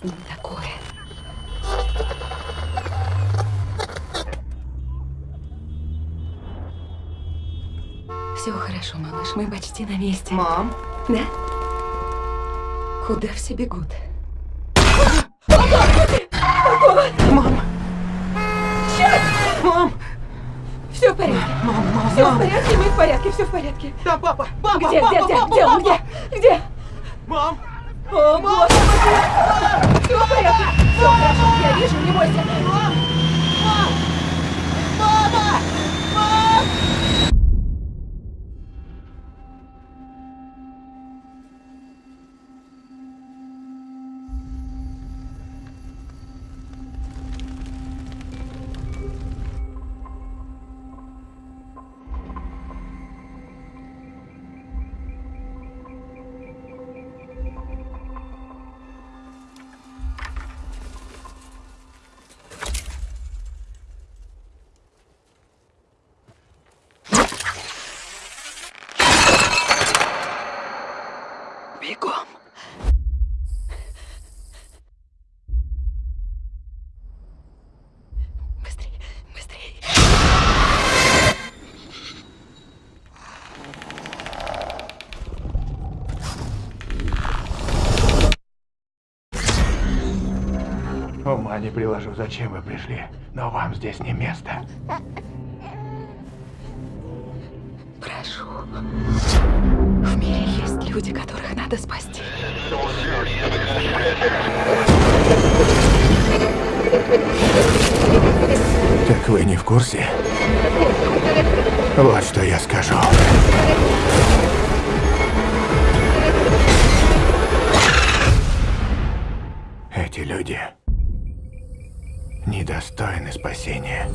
с ним такое? Все хорошо, малыш, мы почти на месте. Мам? Да? Куда все бегут? Мам! Мам! Все в порядке. Мам, мам, Все в мам! порядке, мы в порядке, все в порядке. Да, папа! Папа! Где, папа, где, где, папа, где папа! где? Где? Мам! О, господи! Все в порядке, Ума не приложу, зачем вы пришли, но вам здесь не место. Прошу. В мире есть люди, которых надо спасти. Так вы не в курсе? Вот что я скажу. Эти люди недостойны спасения.